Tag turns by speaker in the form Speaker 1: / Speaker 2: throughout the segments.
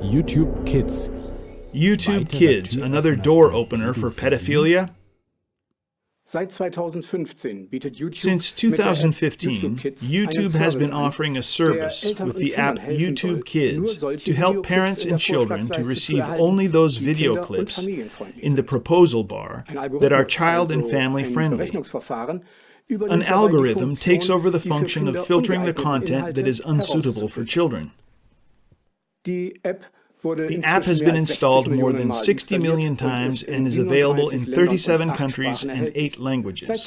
Speaker 1: YouTube Kids.
Speaker 2: YouTube Kids, another door opener for pedophilia?
Speaker 3: Since 2015,
Speaker 2: YouTube has been offering a service with the app YouTube Kids to help parents and children to receive only those video clips in the proposal bar that are child and family friendly. An algorithm takes over the function of filtering the content that is unsuitable for children. The app has been installed more than 60 million times and is available in 37 countries and 8 languages.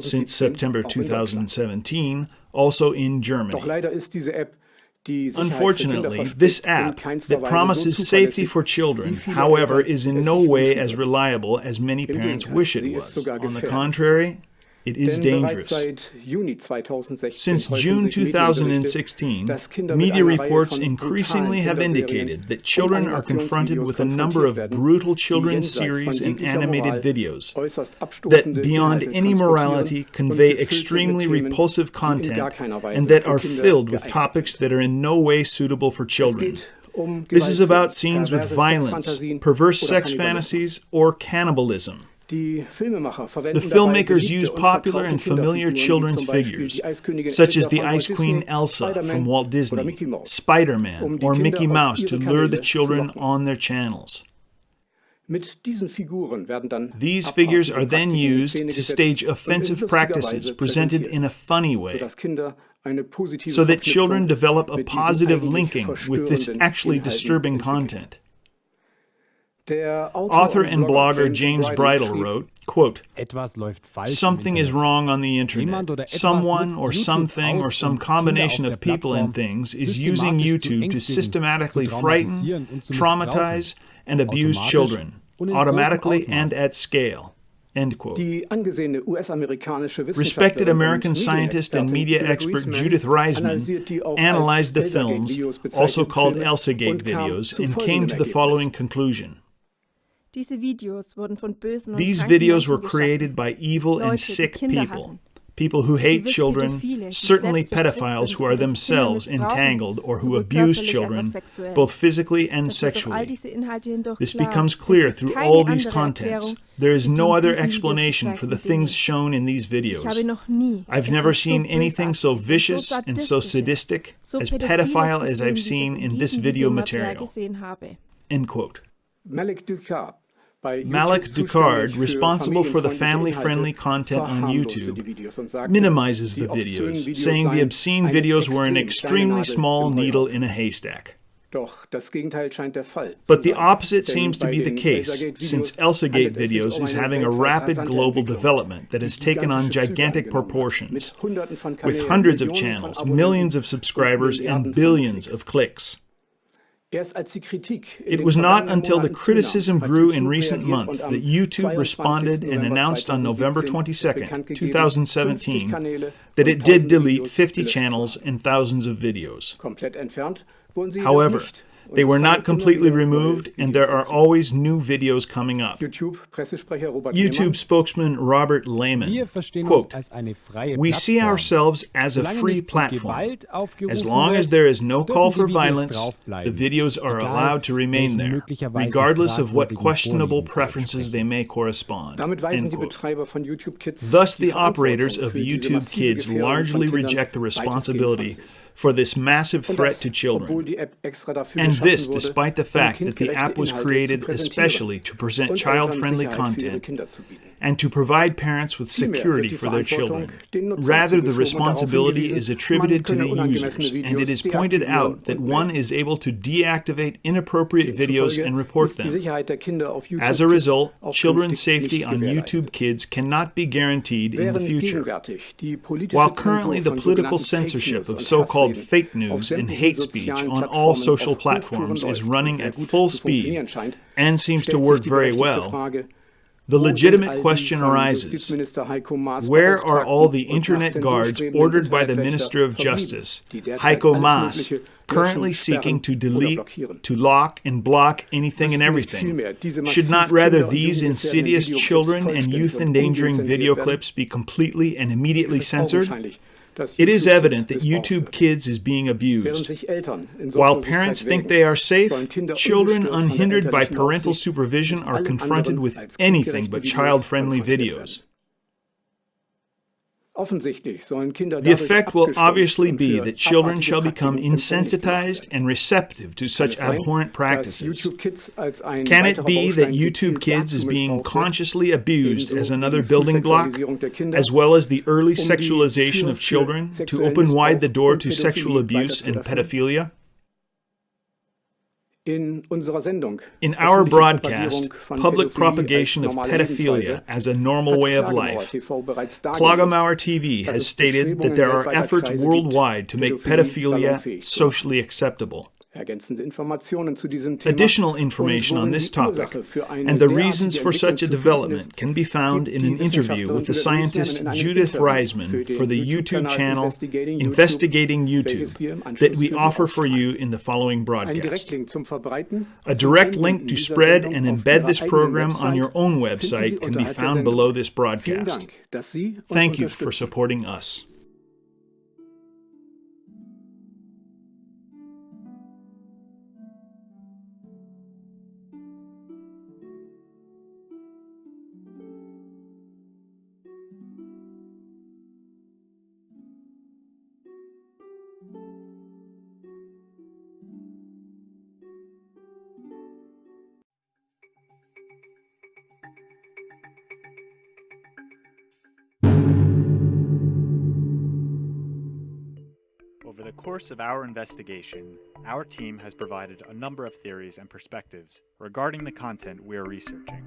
Speaker 2: Since September 2017, also in Germany. Unfortunately, this app that promises safety for children, however, is in no way as reliable as many parents wish it was. On the contrary, it is dangerous. Since June 2016, media reports increasingly have indicated that children are confronted with a number of brutal children's series and animated videos that, beyond any morality, convey extremely repulsive content and that are filled with topics that are in no way suitable for children. This is about scenes with violence, perverse sex fantasies, or cannibalism. The filmmakers use popular and familiar children's figures, such as the Ice Queen Elsa from Walt Disney, Spider Man, or Mickey Mouse to lure the children on their channels. These figures are then used to stage offensive practices presented in a funny way, so that children develop a positive linking with this actually disturbing content. Author and blogger James Bridle wrote, quote, Something is wrong on the internet. Someone or something or some combination of people and things is using YouTube to systematically frighten, traumatize, and abuse children, automatically and at scale. End quote. Respected American scientist and media expert Judith Reisman analyzed the films, also called Elsagate videos, and came to the following conclusion. These videos were created by evil and sick people, people who hate children, certainly pedophiles who are themselves entangled or who abuse children, both physically and sexually. This becomes clear through all these contents. There is no other explanation for the things shown in these videos. I've never seen anything so vicious and so sadistic, as pedophile as I've seen in this video material. End quote.
Speaker 3: Malik Ducard
Speaker 2: Malik Ducard, responsible for the family-friendly content on YouTube, minimizes the videos, saying the obscene videos were an extremely small needle in a haystack. But the opposite seems to be the case, since Elsagate Videos is having a rapid global development that has taken on gigantic proportions, with hundreds of channels, millions of subscribers, and billions of clicks. It was not until the criticism grew in recent months that YouTube responded and announced on November 22, 2017, that it did delete 50 channels and thousands of videos. However, they were not completely removed, and there are always new videos coming up. YouTube spokesman Robert Lehman, quote, We see ourselves as a free platform. As long as there is no call for violence, the videos are allowed to remain there, regardless of what questionable preferences they may correspond. Thus, the operators of YouTube Kids largely reject the responsibility for this massive threat to children. And this despite the fact that the app was created especially to present child-friendly content and to provide parents with security for their children. Rather, the responsibility is attributed to the users, and it is pointed out that one is able to deactivate inappropriate videos and report them. As a result, children's safety on YouTube Kids cannot be guaranteed in the future. While currently the political censorship of so-called fake news and hate speech on all social platforms is running at full speed and seems to work very well, the legitimate question arises where are all the internet guards ordered by the Minister of Justice, Heiko Maas, currently seeking to delete, to lock, and block anything and everything? Should not rather these insidious children and youth endangering video clips be completely and immediately censored? It is evident that YouTube Kids is being abused. While parents think they are safe, children unhindered by parental supervision are confronted with anything but child-friendly videos. The effect will obviously be that children shall become insensitized and receptive to such abhorrent practices. Can it be that YouTube Kids is being consciously abused as another building block, as well as the early sexualization of children to open wide the door to sexual abuse and pedophilia? In our broadcast, Public Propagation of Pedophilia as a Normal Way of Life, Klagemauer TV has stated that there are efforts worldwide to make pedophilia socially acceptable. Additional information on this topic and the reasons for such a development can be found in an interview with the scientist Judith Reisman for the YouTube channel Investigating YouTube that we offer for you in the following broadcast. A direct link to spread and embed this program on your own website can be found below this broadcast. Thank you for supporting us.
Speaker 1: Course of our investigation, our team has provided a number of theories and perspectives regarding the content we are researching.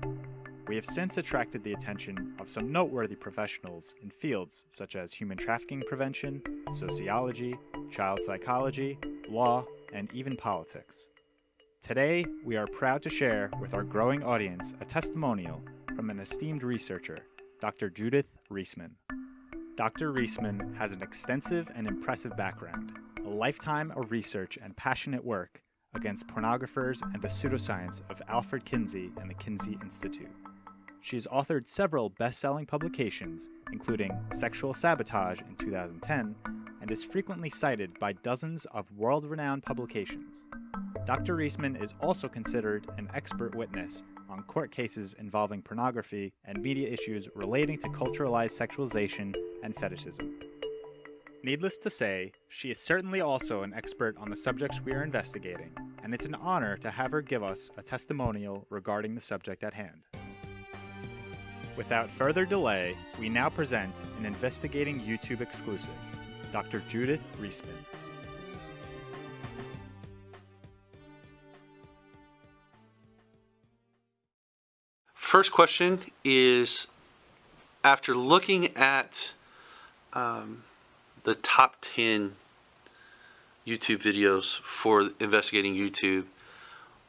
Speaker 1: We have since attracted the attention of some noteworthy professionals in fields such as human trafficking prevention, sociology, child psychology, law, and even politics. Today, we are proud to share with our growing audience a testimonial from an esteemed researcher, Dr. Judith Reisman. Dr. Reisman has an extensive and impressive background, a lifetime of research and passionate work against pornographers and the pseudoscience of Alfred Kinsey and the Kinsey Institute. She has authored several best-selling publications, including Sexual Sabotage in 2010, and is frequently cited by dozens of world-renowned publications. Dr. Reisman is also considered an expert witness on court cases involving pornography and media issues relating to culturalized sexualization and fetishism. Needless to say, she is certainly also an expert on the subjects we are investigating, and it's an honor to have her give us a testimonial regarding the subject at hand. Without further delay, we now present an investigating YouTube exclusive, Dr. Judith Reisman.
Speaker 4: First question is, after looking at um, the top 10 YouTube videos for investigating YouTube,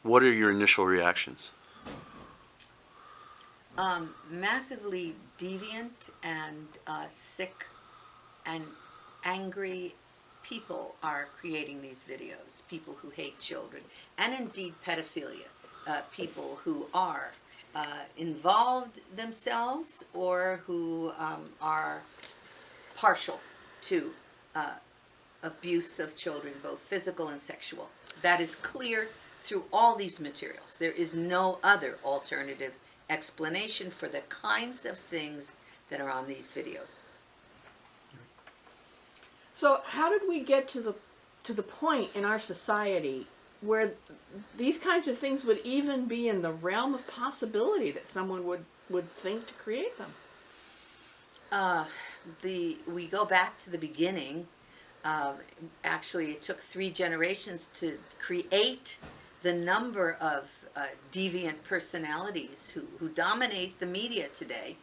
Speaker 4: what are your initial reactions?
Speaker 5: Um, massively deviant and uh, sick and angry people are creating these videos. People who hate children and indeed pedophilia. Uh, people who are uh, involved themselves or who um, are partial to uh, abuse of children, both physical and sexual. That is clear through all these materials. There is no other alternative explanation for the kinds of things that are on these videos.
Speaker 6: So how did we get to the to the point in our society where these kinds of things would even be in the realm of possibility that someone would would think to create them?
Speaker 5: Uh, the we go back to the beginning. Uh, actually, it took three generations to create the number of uh, deviant personalities who, who dominate the media today.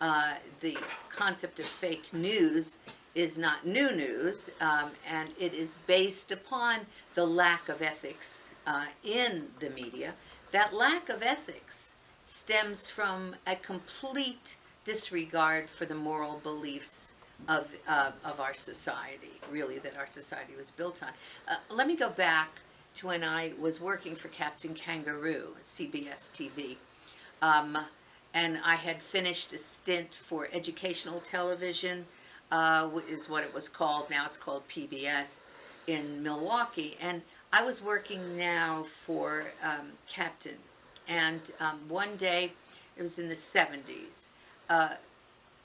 Speaker 5: Uh, the concept of fake news is not new news, um, and it is based upon the lack of ethics uh, in the media. That lack of ethics stems from a complete disregard for the moral beliefs of, uh, of our society, really, that our society was built on. Uh, let me go back to when I was working for Captain Kangaroo at CBS TV. Um, and I had finished a stint for educational television uh, is what it was called. Now it's called PBS in Milwaukee. And I was working now for um, Captain. And um, one day, it was in the 70s, uh,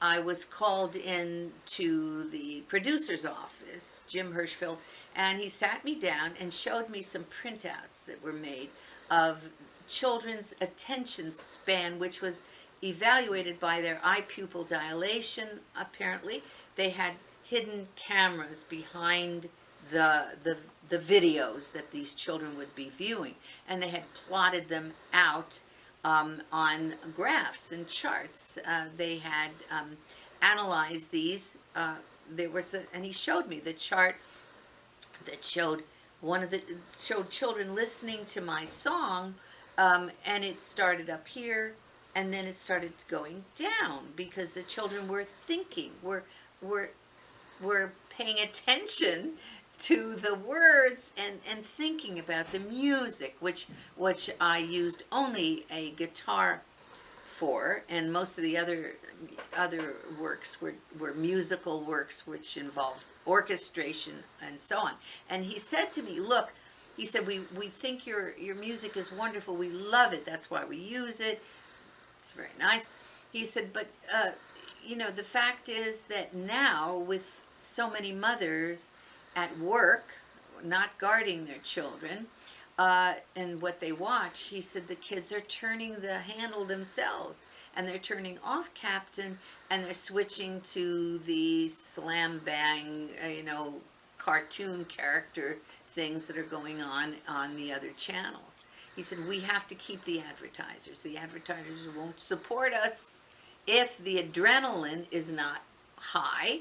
Speaker 5: I was called in to the producer's office, Jim Hirschfeld, and he sat me down and showed me some printouts that were made of children's attention span, which was evaluated by their eye pupil dilation, apparently. They had hidden cameras behind the, the, the videos that these children would be viewing, and they had plotted them out um, on graphs and charts. Uh, they had um, analyzed these. Uh, there was a, and he showed me the chart that showed one of the showed children listening to my song, um, and it started up here, and then it started going down because the children were thinking, were were were paying attention to the words and, and thinking about the music, which, which I used only a guitar for, and most of the other other works were, were musical works which involved orchestration and so on. And he said to me, look, he said, we, we think your, your music is wonderful. We love it. That's why we use it. It's very nice. He said, but, uh, you know, the fact is that now with so many mothers at work, not guarding their children, uh, and what they watch, he said the kids are turning the handle themselves and they're turning off Captain and they're switching to the slam bang, uh, you know, cartoon character things that are going on on the other channels. He said, we have to keep the advertisers. The advertisers won't support us if the adrenaline is not high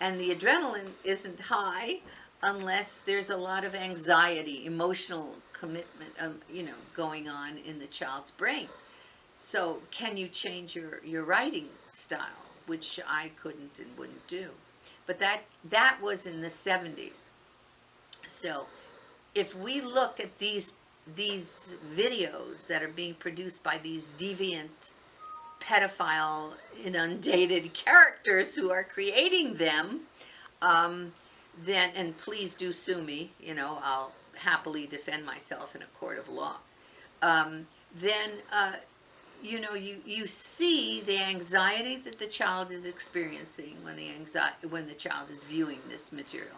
Speaker 5: and the adrenaline isn't high unless there's a lot of anxiety, emotional commitment, um, you know, going on in the child's brain. So can you change your, your writing style, which I couldn't and wouldn't do. But that, that was in the 70s. So if we look at these, these videos that are being produced by these deviant pedophile inundated characters who are creating them, um, then, and please do sue me, you know, I'll happily defend myself in a court of law, um, then, uh, you know, you, you see the anxiety that the child is experiencing when the, anxiety, when the child is viewing this material.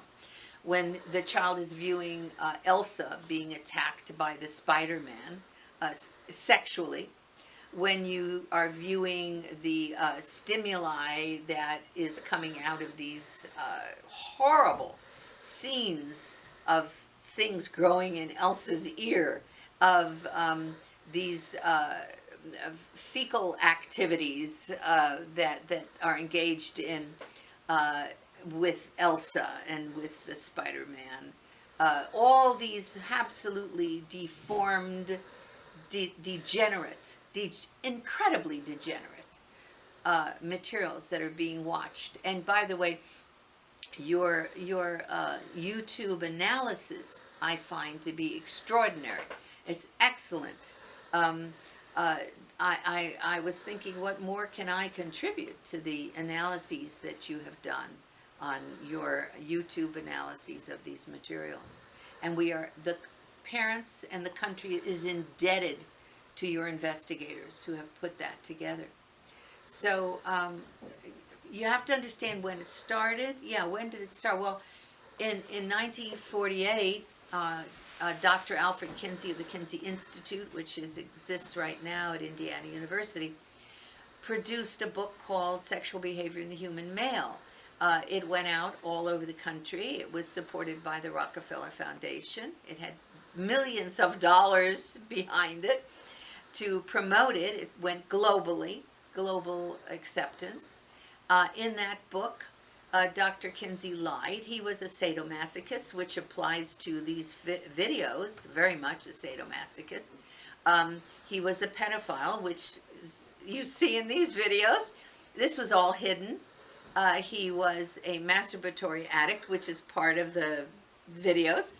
Speaker 5: When the child is viewing uh, Elsa being attacked by the Spider-Man uh, sexually, when you are viewing the uh, stimuli that is coming out of these uh, horrible scenes of things growing in Elsa's ear, of um, these uh, fecal activities uh, that, that are engaged in uh, with Elsa and with the Spider-Man. Uh, all these absolutely deformed, de degenerate de incredibly degenerate uh, materials that are being watched. And by the way, your, your uh, YouTube analysis I find to be extraordinary. It's excellent. Um, uh, I, I, I was thinking, what more can I contribute to the analyses that you have done on your YouTube analyses of these materials? And we are, the parents and the country is indebted to your investigators who have put that together. So um, you have to understand when it started. Yeah, when did it start? Well, in, in 1948, uh, uh, Dr. Alfred Kinsey of the Kinsey Institute, which is, exists right now at Indiana University, produced a book called Sexual Behavior in the Human Male. Uh, it went out all over the country. It was supported by the Rockefeller Foundation. It had millions of dollars behind it to promote it. It went globally, global acceptance. Uh, in that book, uh, Dr. Kinsey lied. He was a sadomasochist, which applies to these vi videos, very much a sadomasochist. Um, he was a pedophile, which is, you see in these videos. This was all hidden. Uh, he was a masturbatory addict, which is part of the videos.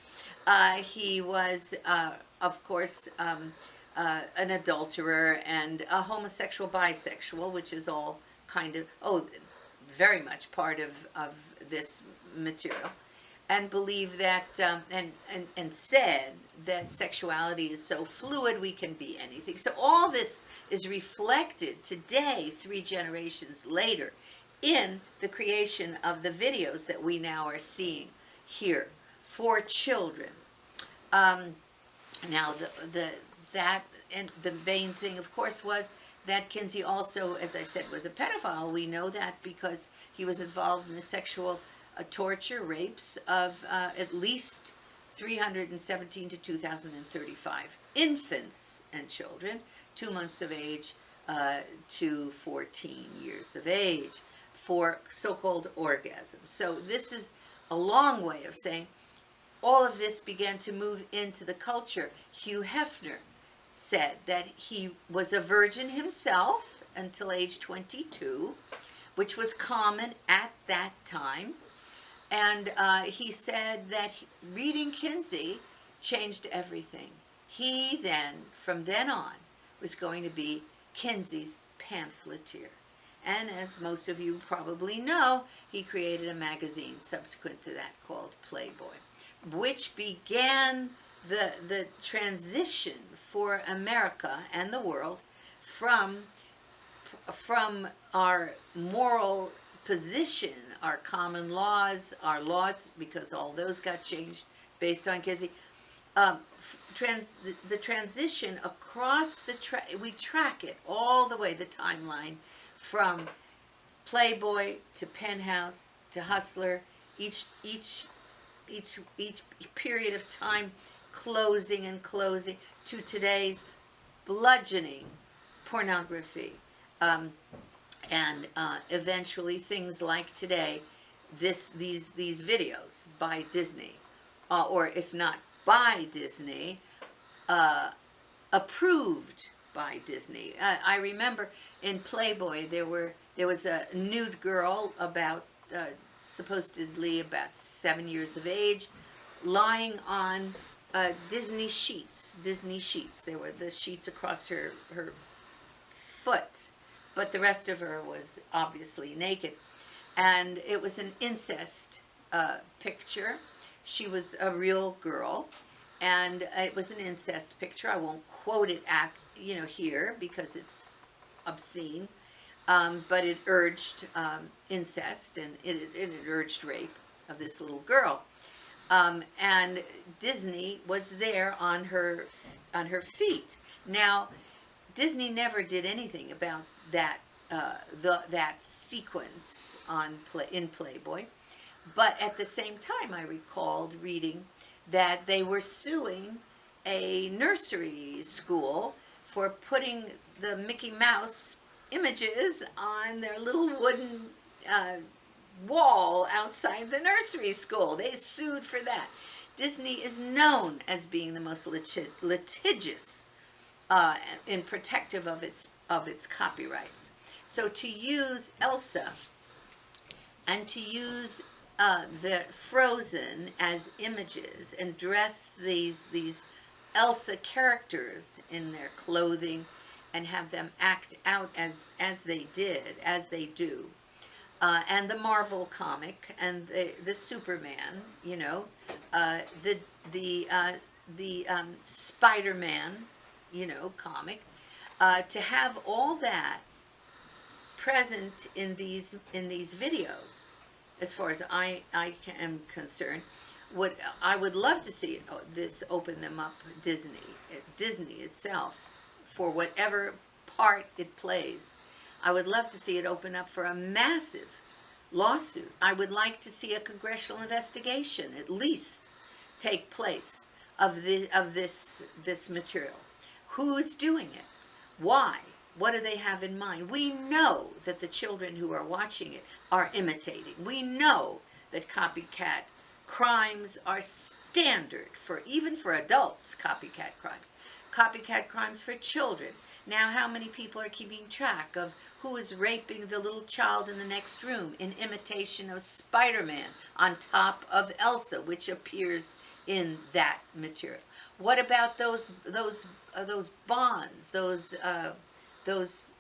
Speaker 5: Uh, he was, uh, of course, um, uh, an adulterer and a homosexual bisexual, which is all kind of, oh, very much part of, of this material and believe that um, and, and and said that sexuality is so fluid we can be anything. So all this is reflected today three generations later in the creation of the videos that we now are seeing here for children. Um, now the the that and the main thing of course was that Kinsey also, as I said, was a pedophile. We know that because he was involved in the sexual uh, torture, rapes of uh, at least 317 to 2,035 infants and children, two months of age uh, to 14 years of age for so-called orgasms. So this is a long way of saying all of this began to move into the culture. Hugh Hefner said that he was a virgin himself until age 22, which was common at that time. And uh, he said that reading Kinsey changed everything. He then, from then on, was going to be Kinsey's pamphleteer. And as most of you probably know, he created a magazine subsequent to that called Playboy, which began the, the transition for America and the world from, from our moral position, our common laws, our laws, because all those got changed based on Kinsey, um, trans, the, the, transition across the, tra we track it all the way, the timeline, from Playboy to Penthouse to Hustler, each, each, each, each period of time closing and closing to today's bludgeoning pornography. Um, and uh, eventually things like today this these these videos by Disney uh, or if not by Disney uh, approved by Disney. I remember in Playboy there were there was a nude girl about uh, supposedly about seven years of age lying on uh, Disney sheets, Disney sheets. There were the sheets across her, her foot, but the rest of her was obviously naked. And it was an incest uh, picture. She was a real girl, and it was an incest picture. I won't quote it, you know, here because it's obscene, um, but it urged um, incest and it, it urged rape of this little girl. Um, and Disney was there on her on her feet. Now, Disney never did anything about that uh, the that sequence on play in Playboy, but at the same time, I recalled reading that they were suing a nursery school for putting the Mickey Mouse images on their little wooden uh, wall outside the nursery school. They sued for that. Disney is known as being the most litigious uh, and protective of its of its copyrights. So to use Elsa and to use uh, the Frozen as images and dress these these Elsa characters in their clothing and have them act out as as they did, as they do, uh, and the Marvel comic and the, the Superman, you know, uh, the the uh, the um, Spider-Man, you know, comic, uh, to have all that present in these in these videos, as far as I I am concerned, what I would love to see uh, this open them up Disney Disney itself for whatever part it plays I would love to see it open up for a massive lawsuit. I would like to see a congressional investigation at least take place of the of this this material. Who is doing it? Why? What do they have in mind? We know that the children who are watching it are imitating. We know that copycat crimes are standard for even for adults, copycat crimes. Copycat crimes for children. Now how many people are keeping track of who is raping the little child in the next room in imitation of Spider-Man on top of Elsa, which appears in that material? What about those those uh, those bonds, those uh, those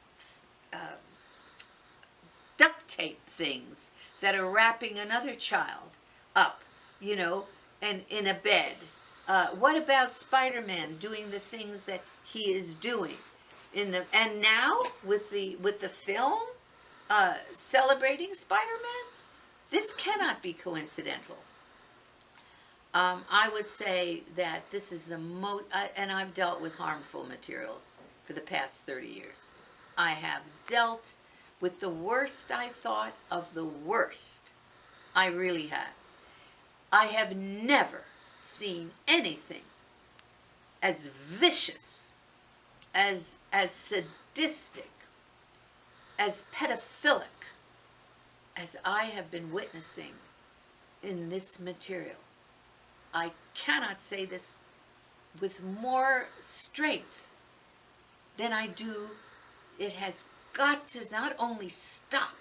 Speaker 5: uh, duct tape things that are wrapping another child up, you know, and in a bed. Uh, what about Spider-Man doing the things that he is doing in the and now with the with the film uh, celebrating Spider-Man? This cannot be coincidental. Um, I would say that this is the most, uh, and I've dealt with harmful materials for the past 30 years. I have dealt with the worst I thought of the worst. I really have. I have never seen anything as vicious, as, as sadistic, as pedophilic as I have been witnessing in this material. I cannot say this with more strength than I do. It has got to not only stop,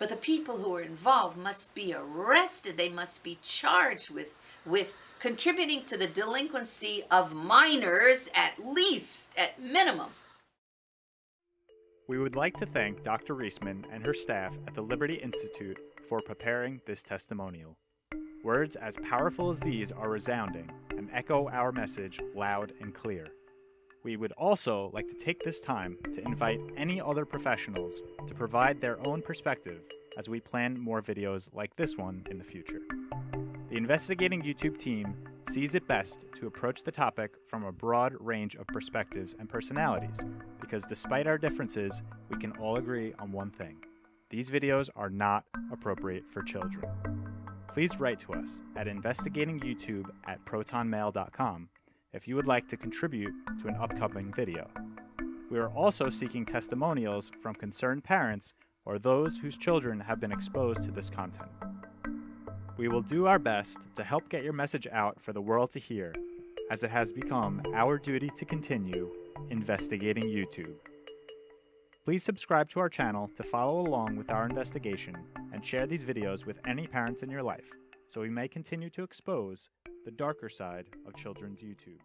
Speaker 5: but the people who are involved must be arrested. They must be charged with, with contributing to the delinquency of minors, at least, at minimum.
Speaker 1: We would like to thank Dr. Reisman and her staff at the Liberty Institute for preparing this testimonial. Words as powerful as these are resounding and echo our message loud and clear. We would also like to take this time to invite any other professionals to provide their own perspective as we plan more videos like this one in the future. The Investigating YouTube team sees it best to approach the topic from a broad range of perspectives and personalities, because despite our differences, we can all agree on one thing. These videos are not appropriate for children. Please write to us at investigatingyoutube at protonmail.com if you would like to contribute to an upcoming video. We are also seeking testimonials from concerned parents or those whose children have been exposed to this content. We will do our best to help get your message out for the world to hear, as it has become our duty to continue investigating YouTube. Please subscribe to our channel to follow along with our investigation and share these videos with any parents in your life so we may continue to expose the darker side of children's YouTube.